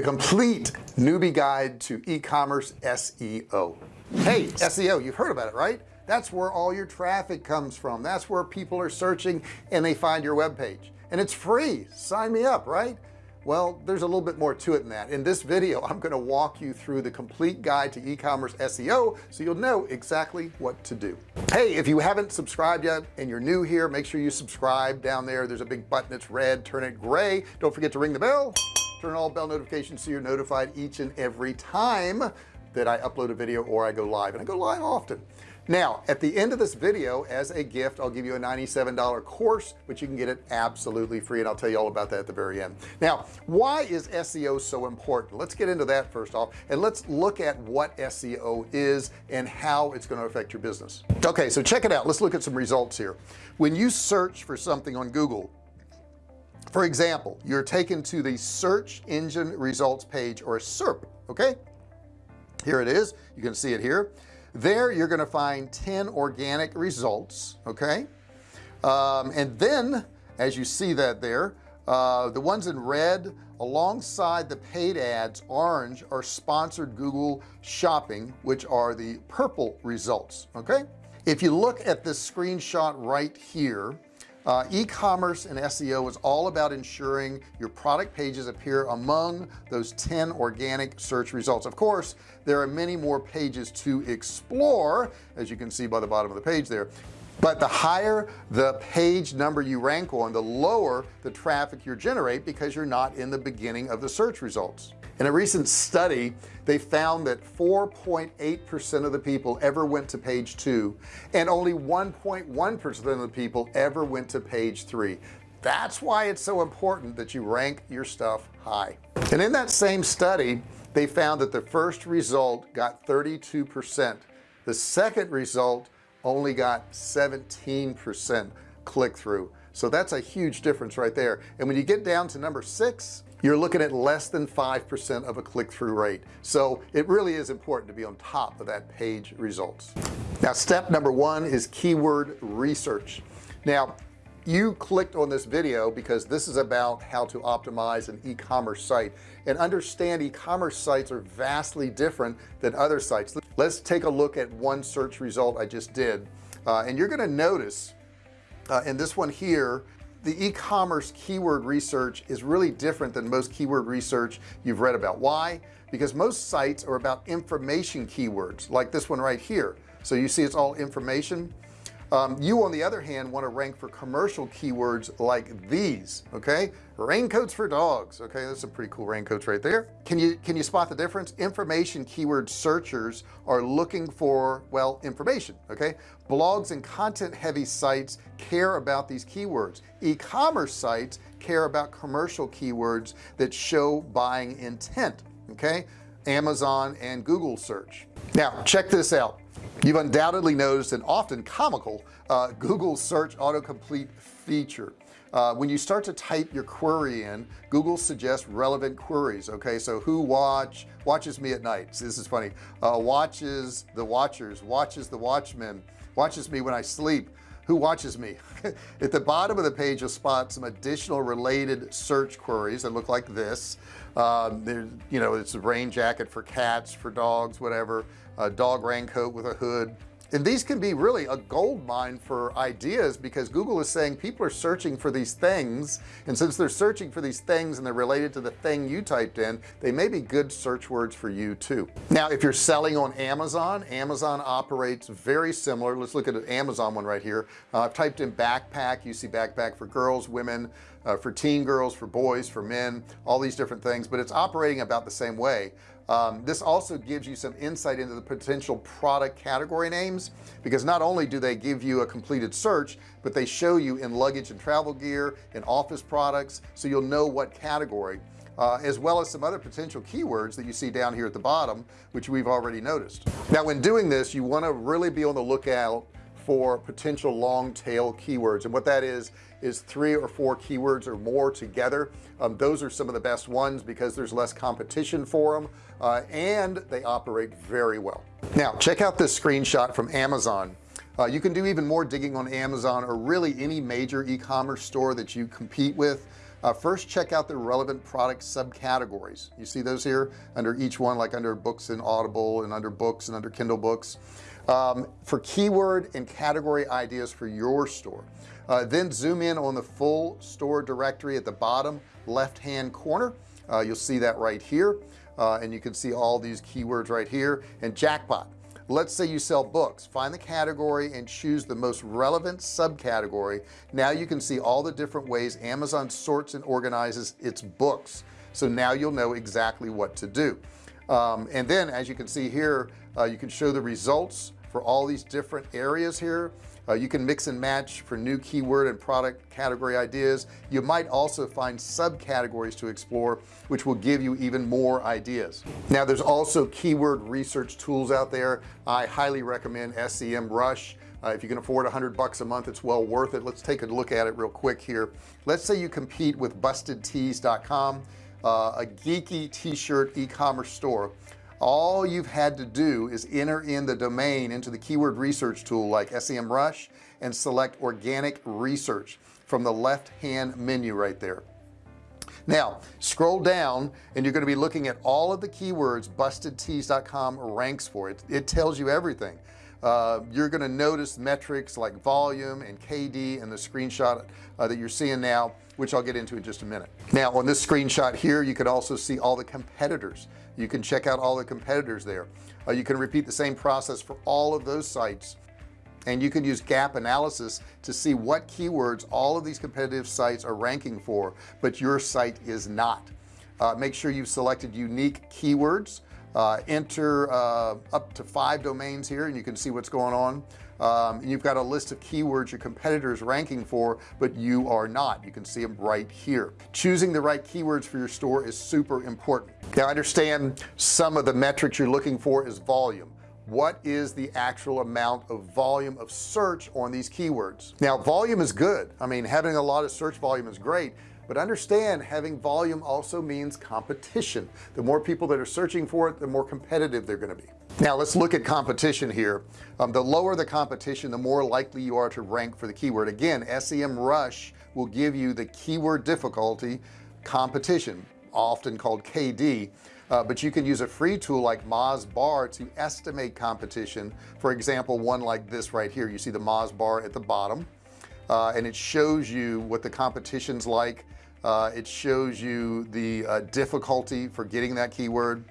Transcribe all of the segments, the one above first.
the complete newbie guide to e-commerce SEO hey SEO you've heard about it right? That's where all your traffic comes from. That's where people are searching and they find your web page and it's free. Sign me up right? Well there's a little bit more to it than that. In this video I'm going to walk you through the complete guide to e-commerce SEO so you'll know exactly what to do. Hey if you haven't subscribed yet and you're new here make sure you subscribe down there. There's a big button that's red. Turn it gray. Don't forget to ring the bell turn all bell notifications so you're notified each and every time that I upload a video or I go live and I go live often. Now at the end of this video as a gift I'll give you a $97 course which you can get it absolutely free and I'll tell you all about that at the very end. Now why is SEO so important? Let's get into that first off and let's look at what SEO is and how it's going to affect your business. Okay so check it out. Let's look at some results here. When you search for something on Google for example you're taken to the search engine results page or SERP okay? Here it is. You can see it here. There you're going to find 10 organic results okay? Um, and then as you see that there uh, the ones in red alongside the paid ads orange are sponsored Google shopping which are the purple results okay? If you look at this screenshot right here uh, e-commerce and SEO is all about ensuring your product pages appear among those 10 organic search results. Of course there are many more pages to explore as you can see by the bottom of the page there. But the higher the page number you rank on the lower the traffic you generate because you're not in the beginning of the search results in a recent study they found that 4.8 percent of the people ever went to page two and only 1.1 percent of the people ever went to page three. That's why it's so important that you rank your stuff high. And in that same study they found that the first result got 32 percent. The second result only got 17 percent click-through. So that's a huge difference right there. And when you get down to number six you're looking at less than 5% of a click-through rate. So it really is important to be on top of that page results. Now step number one is keyword research. Now you clicked on this video because this is about how to optimize an e-commerce site. And understand e-commerce sites are vastly different than other sites. Let's take a look at one search result I just did. Uh, and you're going to notice uh, in this one here the e-commerce keyword research is really different than most keyword research you've read about. Why? Because most sites are about information keywords like this one right here. So you see it's all information um, you on the other hand want to rank for commercial keywords like these okay? Raincoats for dogs okay? That's a pretty cool raincoats right there. Can you can you spot the difference? Information keyword searchers are looking for well information okay? Blogs and content heavy sites care about these keywords. E-commerce sites care about commercial keywords that show buying intent okay? Amazon and Google search. Now check this out you've undoubtedly noticed an often comical uh, Google search autocomplete feature. Uh, when you start to type your query in Google suggests relevant queries okay? So who watch watches me at night. So this is funny. Uh, watches the watchers watches the watchmen watches me when I sleep who watches me? At the bottom of the page you'll spot some additional related search queries that look like this. Um, there's you know it's a rain jacket for cats for dogs whatever. A dog raincoat with a hood and these can be really a gold mine for ideas because Google is saying people are searching for these things. And since they're searching for these things and they're related to the thing you typed in they may be good search words for you too. Now if you're selling on Amazon Amazon operates very similar. Let's look at an Amazon one right here. Uh, I've typed in backpack. You see backpack for girls women uh, for teen girls for boys for men all these different things. But it's operating about the same way um, this also gives you some insight into the potential product category names because not only do they give you a completed search but they show you in luggage and travel gear and office products so you'll know what category uh, as well as some other potential keywords that you see down here at the bottom which we've already noticed. Now when doing this you want to really be on the lookout for potential long tail keywords. And what that is is three or four keywords or more together. Um, those are some of the best ones because there's less competition for them uh, and they operate very well. Now check out this screenshot from Amazon. Uh, you can do even more digging on Amazon or really any major e-commerce store that you compete with. Uh, first check out the relevant product subcategories. You see those here under each one like under books and audible and under books and under Kindle books um, for keyword and category ideas for your store. Uh, then zoom in on the full store directory at the bottom left hand corner. Uh, you'll see that right here uh, and you can see all these keywords right here. And jackpot. Let's say you sell books. Find the category and choose the most relevant subcategory. Now you can see all the different ways Amazon sorts and organizes its books. So now you'll know exactly what to do. Um, and then as you can see here uh, you can show the results for all these different areas here. Uh, you can mix and match for new keyword and product category ideas. You might also find subcategories to explore which will give you even more ideas. Now there's also keyword research tools out there. I highly recommend SEMrush uh, if you can afford a hundred bucks a month it's well worth it. Let's take a look at it real quick here. Let's say you compete with bustedtees.com uh, a geeky t-shirt e-commerce store all you've had to do is enter in the domain into the keyword research tool like SEMrush and select organic research from the left hand menu right there. Now scroll down and you're going to be looking at all of the keywords bustedtees.com ranks for. It it tells you everything uh, you're going to notice metrics like volume and KD and the screenshot uh, that you're seeing now which I'll get into in just a minute. Now on this screenshot here you can also see all the competitors. You can check out all the competitors there. Uh, you can repeat the same process for all of those sites. And you can use gap analysis to see what keywords all of these competitive sites are ranking for but your site is not. Uh, make sure you've selected unique keywords uh, enter uh, up to five domains here and you can see what's going on. Um, and you've got a list of keywords your competitors ranking for but you are not. You can see them right here. Choosing the right keywords for your store is super important. Now I understand some of the metrics you're looking for is volume. What is the actual amount of volume of search on these keywords? Now volume is good. I mean having a lot of search volume is great but understand having volume also means competition. The more people that are searching for it the more competitive they're going to be. Now let's look at competition here. Um, the lower the competition the more likely you are to rank for the keyword. Again SEMrush will give you the keyword difficulty competition often called KD uh, but you can use a free tool like Moz bar to estimate competition. For example one like this right here. You see the Moz bar at the bottom. Uh, and it shows you what the competition's like uh, it shows you the uh, difficulty for getting that keyword.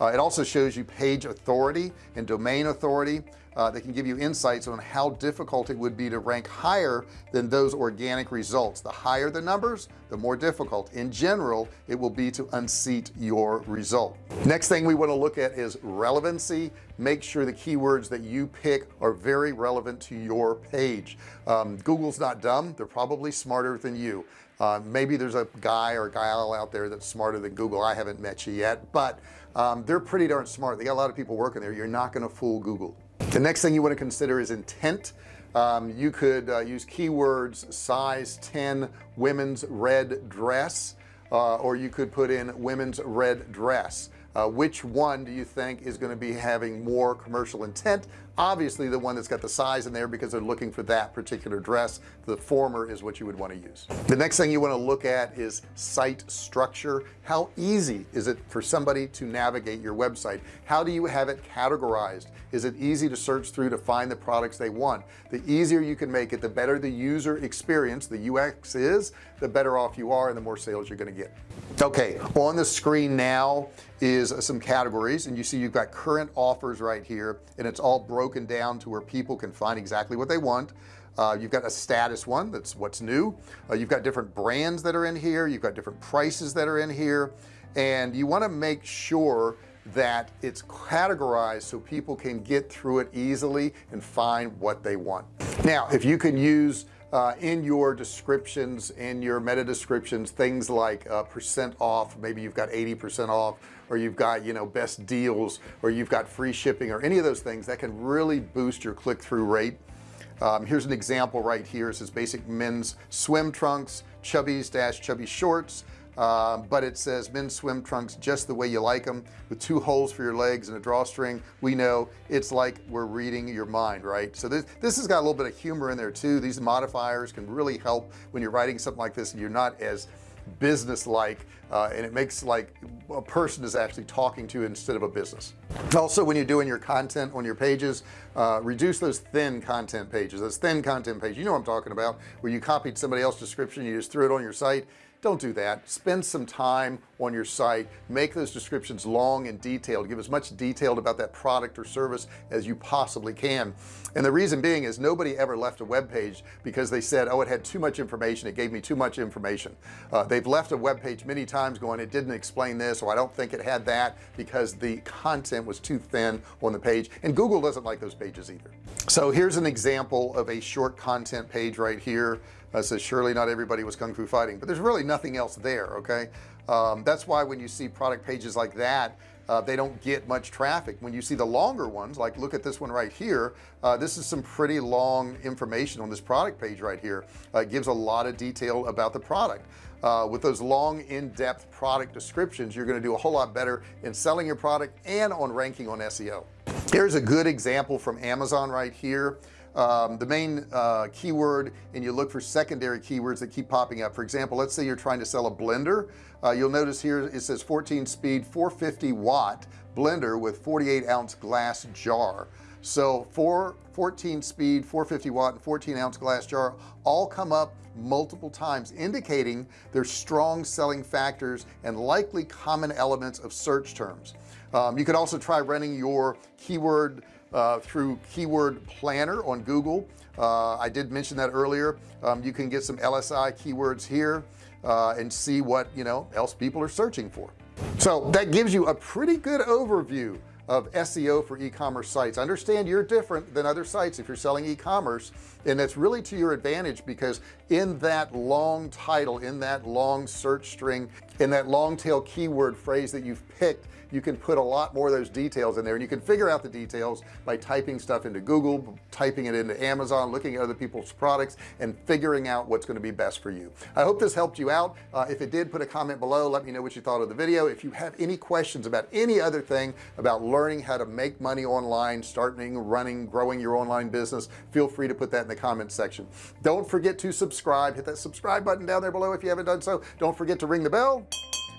Uh, it also shows you page authority and domain authority. Uh, that can give you insights on how difficult it would be to rank higher than those organic results. The higher the numbers the more difficult. In general it will be to unseat your result. Next thing we want to look at is relevancy. Make sure the keywords that you pick are very relevant to your page. Um, Google's not dumb. They're probably smarter than you uh, maybe there's a guy or a gal out there that's smarter than Google. I haven't met you yet but um, they're pretty darn smart. They got a lot of people working there. You're not going to fool Google. The next thing you want to consider is intent. Um, you could uh, use keywords size 10 women's red dress uh, or you could put in women's red dress. Uh, which one do you think is going to be having more commercial intent obviously the one that's got the size in there because they're looking for that particular dress. The former is what you would want to use. The next thing you want to look at is site structure. How easy is it for somebody to navigate your website? How do you have it categorized? Is it easy to search through to find the products they want? The easier you can make it the better the user experience the UX is the better off you are and the more sales you're going to get. Okay on the screen now is some categories and you see you've got current offers right here and it's all broken down to where people can find exactly what they want. Uh, you've got a status one that's what's new. Uh, you've got different brands that are in here. You've got different prices that are in here. And you want to make sure that it's categorized so people can get through it easily and find what they want. Now if you can use uh, in your descriptions in your meta descriptions things like uh, percent off maybe you've got 80% off or you've got you know best deals or you've got free shipping or any of those things that can really boost your click-through rate. Um, here's an example right here. It says basic men's swim trunks chubbies dash chubby shorts uh, but it says men's swim trunks just the way you like them with two holes for your legs and a drawstring. We know it's like we're reading your mind right? So this this has got a little bit of humor in there too. These modifiers can really help when you're writing something like this and you're not as business-like uh, and it makes like a person is actually talking to instead of a business. Also when you're doing your content on your pages uh, reduce those thin content pages those thin content pages. You know what I'm talking about where you copied somebody else's description you just threw it on your site don't do that. Spend some time on your site. Make those descriptions long and detailed. Give as much detailed about that product or service as you possibly can. And the reason being is nobody ever left a web page because they said oh it had too much information. It gave me too much information. Uh, they've left a web page many times going it didn't explain this or I don't think it had that because the content was too thin on the page. And Google doesn't like those pages either. So here's an example of a short content page right here uh, says surely not everybody was kung fu fighting. But there's really nothing else there okay? Um, that's why when you see product pages like that uh, they don't get much traffic. When you see the longer ones like look at this one right here uh, this is some pretty long information on this product page right here. Uh, it gives a lot of detail about the product. Uh, with those long in-depth product descriptions you're going to do a whole lot better in selling your product and on ranking on SEO here's a good example from Amazon right here um, the main uh, keyword and you look for secondary keywords that keep popping up. For example let's say you're trying to sell a blender. Uh, you'll notice here it says 14 speed 450 watt blender with 48 ounce glass jar. So for 14 speed 450 watt and 14 ounce glass jar all come up multiple times indicating their strong selling factors and likely common elements of search terms. Um, you could also try running your keyword uh, through keyword planner on Google. Uh, I did mention that earlier. Um, you can get some LSI keywords here uh, and see what you know else people are searching for. So that gives you a pretty good overview of SEO for e-commerce sites. Understand you're different than other sites if you're selling e-commerce and that's really to your advantage because in that long title in that long search string in that long tail keyword phrase that you've picked you can put a lot more of those details in there. And you can figure out the details by typing stuff into Google typing it into Amazon looking at other people's products and figuring out what's going to be best for you. I hope this helped you out. Uh, if it did put a comment below. Let me know what you thought of the video. If you have any questions about any other thing about learning how to make money online starting running growing your online business feel free to put that in the comments section. Don't forget to subscribe. Hit that subscribe button down there below if you haven't done so. Don't forget to ring the bell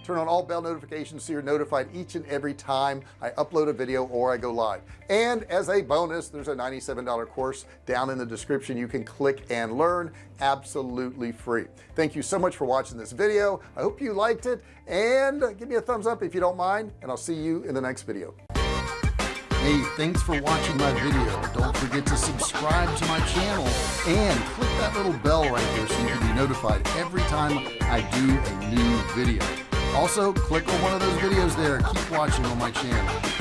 turn on all bell notifications so you're notified each and every time I upload a video or I go live. And as a bonus there's a $97 course down in the description. You can click and learn absolutely free. Thank you so much for watching this video. I hope you liked it. And give me a thumbs up if you don't mind and I'll see you in the next video. Hey, thanks for watching my video. Don't forget to subscribe to my channel and click that little bell right there so you can be notified every time I do a new video also click on one of those videos there. Keep watching on my channel